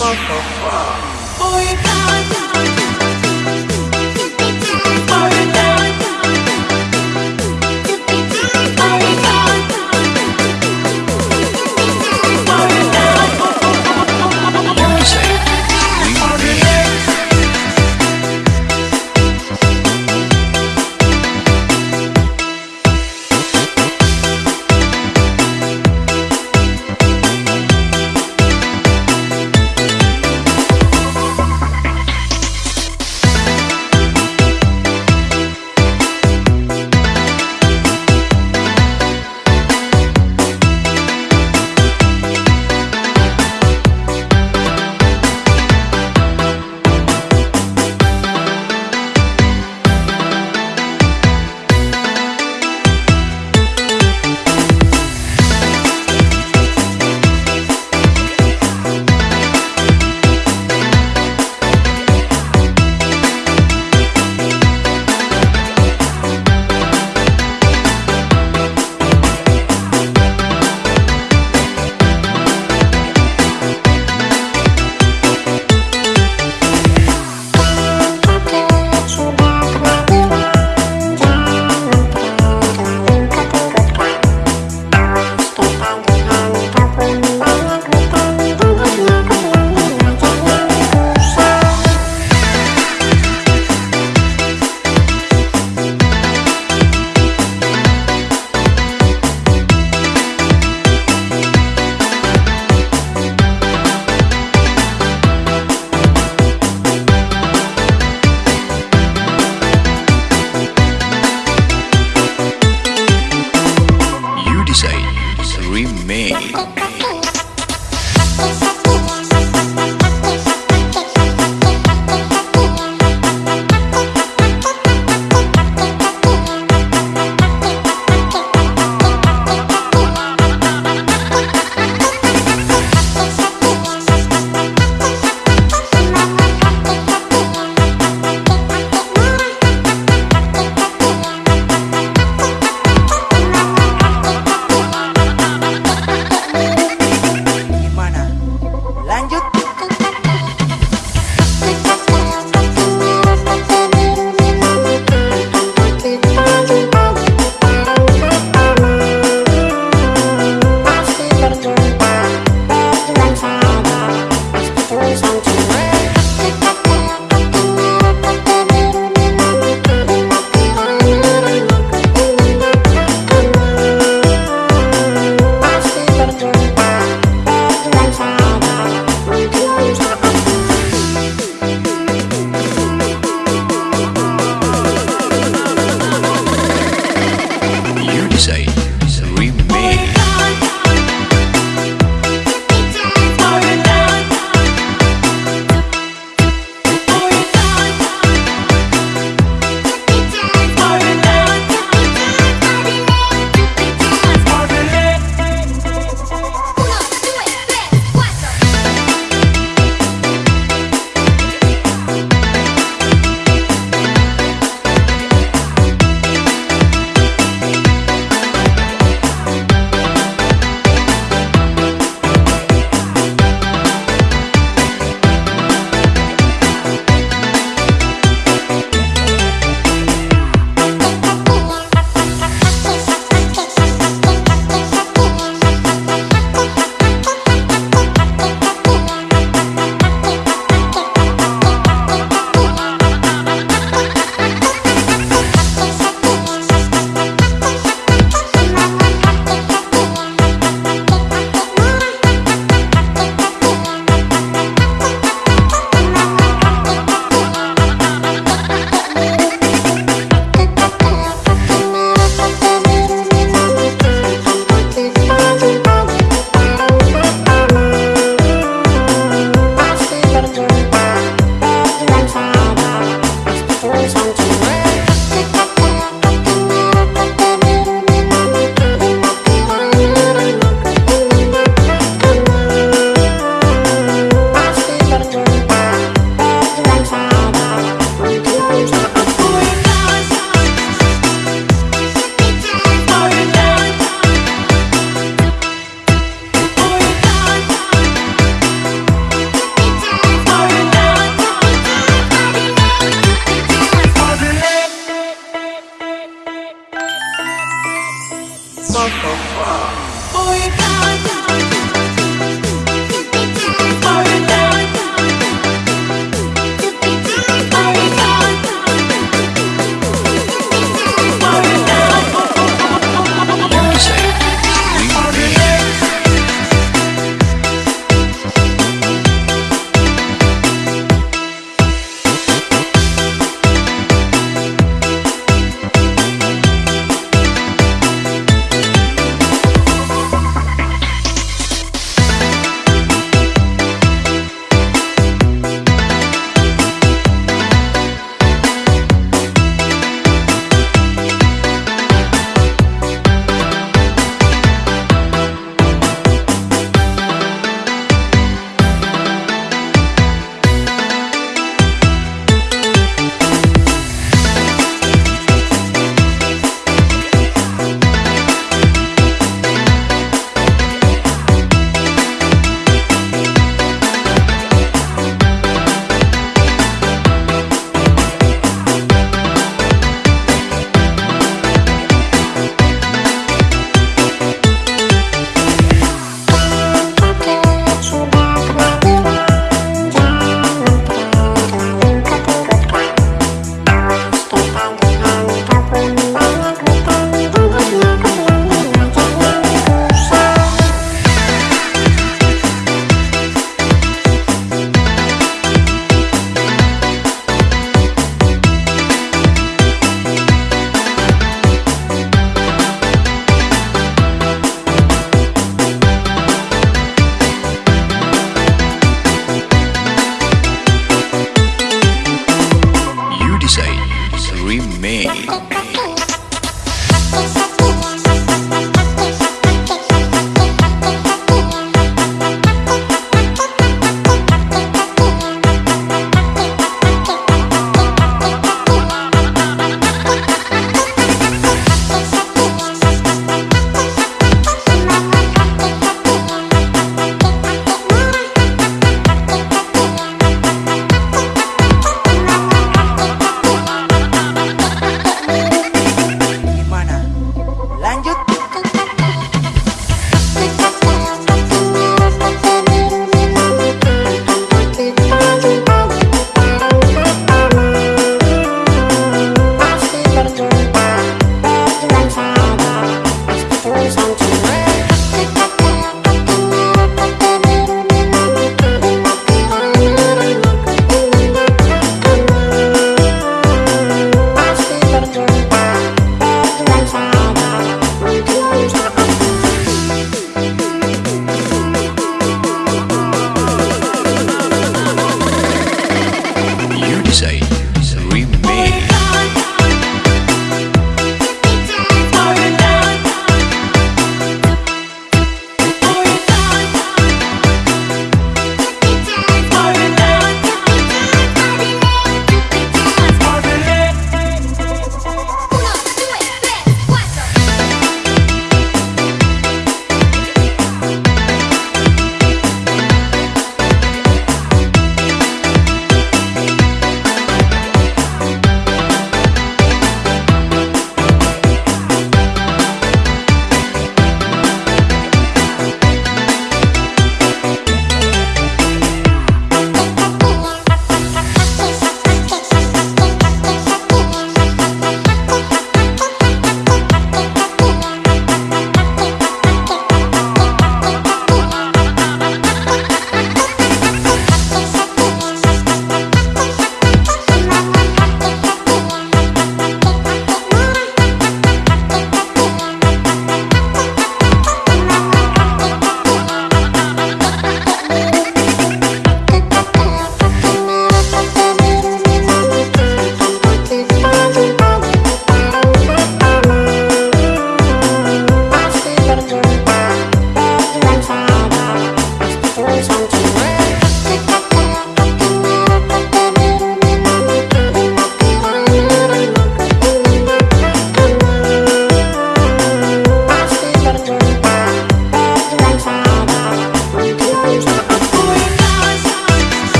motherfucker.